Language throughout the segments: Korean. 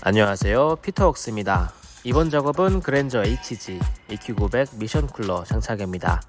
안녕하세요. 피터웍스입니다. 이번 작업은 그랜저 HG EQ900 미션 쿨러 장착입니다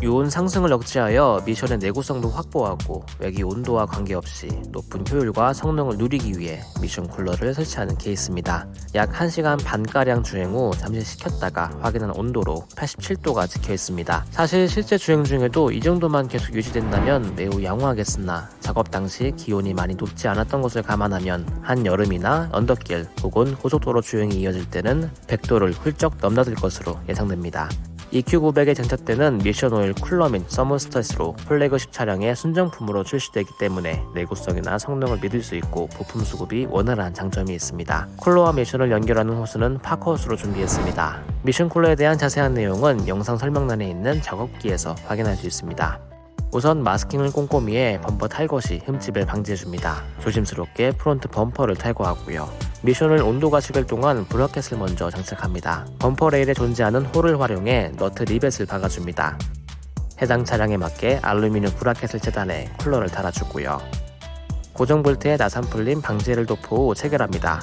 유온 상승을 억제하여 미션의 내구성도 확보하고 외기 온도와 관계없이 높은 효율과 성능을 누리기 위해 미션 쿨러를 설치하는 케이스입니다. 약 1시간 반가량 주행 후 잠시 식혔다가 확인한 온도로 87도가 찍혀 있습니다. 사실 실제 주행 중에도 이 정도만 계속 유지된다면 매우 양호하겠으나 작업 당시 기온이 많이 높지 않았던 것을 감안하면 한여름이나 언덕길 혹은 고속도로 주행이 이어질 때는 100도를 훌쩍 넘나들 것으로 예상됩니다. EQ900에 장착되는 미션 오일 쿨러 및 서모스탯으로 플래그십 차량의 순정품으로 출시되기 때문에 내구성이나 성능을 믿을 수 있고 부품 수급이 원활한 장점이 있습니다. 쿨러와 미션을 연결하는 호스는 Parker 호스로 준비했습니다. 미션 쿨러에 대한 자세한 내용은 영상 설명란에 있는 작업기에서 확인할 수 있습니다. 우선 마스킹을 꼼꼼히 해 범퍼 탈거 시 흠집을 방지해줍니다. 조심스럽게 프론트 범퍼를 탈거하고요. 미션 오일 온도가 식을 동안 브라켓을 먼저 장착합니다. 범퍼 레일에 존재하는 홀을 활용해 너트 리벳을 박아줍니다. 해당 차량에 맞게 알루미늄 브라켓을 재단해 쿨러를 달아주고요. 고정 볼트에 나사 풀림 방지를 도포 후 체결합니다.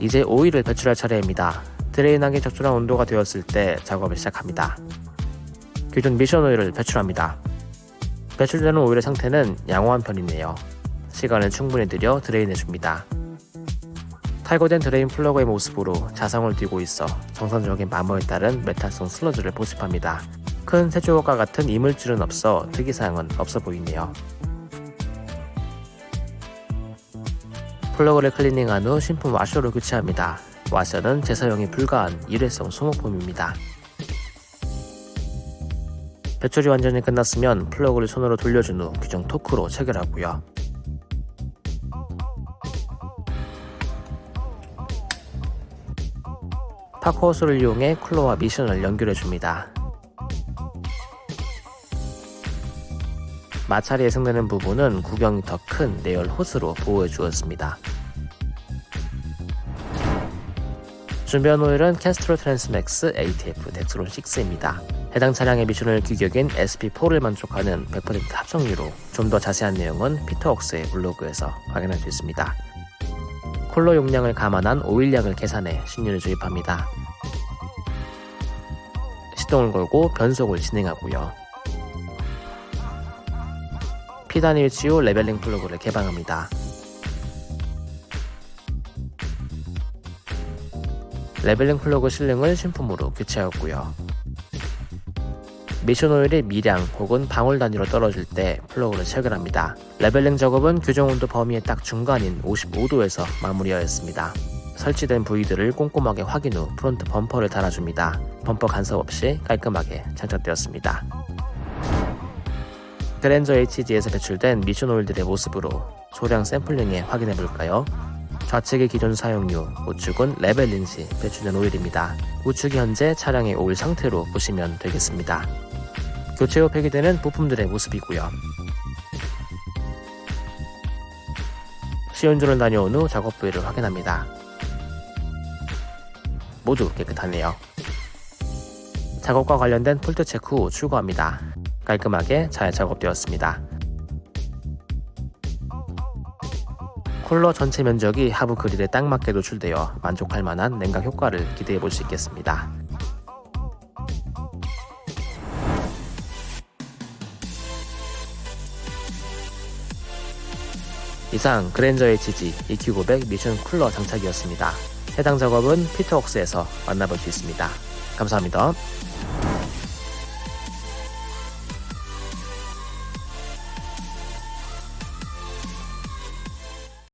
이제 오일을 배출할 차례입니다. 드레인하기 적절한 온도가 되었을 때 작업을 시작합니다. 기존 미션 오일을 배출합니다. 배출되는 오일의 상태는 양호한 편이네요. 시간을 충분히 들여 드레인해줍니다. 탈거된 드레인 플러그의 모습으로 자성을 띠고 있어 정상적인 마모에 따른 메탈성 슬러지를 포집합니다. 큰 쇳조각과 같은 이물질은 없어 특이사항은 없어 보이네요. 플러그를 클리닝한 후 신품 와셔로 교체합니다. 와셔는 재사용이 불가한 일회성 소모품입니다. 배출이 완전히 끝났으면 플러그를 손으로 돌려준 후 규정 토크로 체결하고요. Parker 호스를 이용해 쿨러와 미션을 연결해줍니다. 마찰이 예상되는 부분은 구경이 더 큰 내열 호스로 보호해 주었습니다. 준비한 오일은 Castrol Transmax ATF Dexron 6입니다. 해당 차량의 미션 오일 규격인 SP4를 만족하는 100% 합성유로 좀 더 자세한 내용은 피터웍스의 블로그에서 확인할 수 있습니다. 쿨러 용량을 감안한 오일량을 계산해 신유를 주입합니다. 시동을 걸고 변속을 진행하고요. P단에 위치 후 leveling 플러그를 개방합니다. leveling 플러그 실링을 신품으로 교체하고요. 미션 오일이 미량 혹은 방울 단위로 떨어질 때 플러그를 체결합니다. leveling 작업은 규정 온도 범위의 딱 중간인 55도에서 마무리하였습니다. 설치된 부위들을 꼼꼼하게 확인 후 프론트 범퍼를 달아줍니다. 범퍼 간섭 없이 깔끔하게 장착되었습니다. 그랜저 HG에서 배출된 미션 오일들의 모습으로 소량 샘플링해 확인해볼까요? 좌측의 기존 사용유, 우측은 시 배출된 오일입니다. 우측이 현재 차량의 오일 상태로 보시면 되겠습니다. 교체 후 폐기되는 부품들의 모습이고요. 시운전을 다녀온 후 작업 부위를 확인합니다. 모두 깨끗하네요. 작업과 관련된 폴트 체크 후 출고합니다. 깔끔하게 잘 작업되었습니다. 쿨러 전체 면적이 하부 그릴에 딱 맞게 노출되어 만족할 만한 냉각 효과를 기대해 볼 수 있겠습니다. 이상 그랜저 HG EQ900 미션 쿨러 장착이었습니다. 해당 작업은 피터웍스에서 만나볼 수 있습니다. 감사합니다.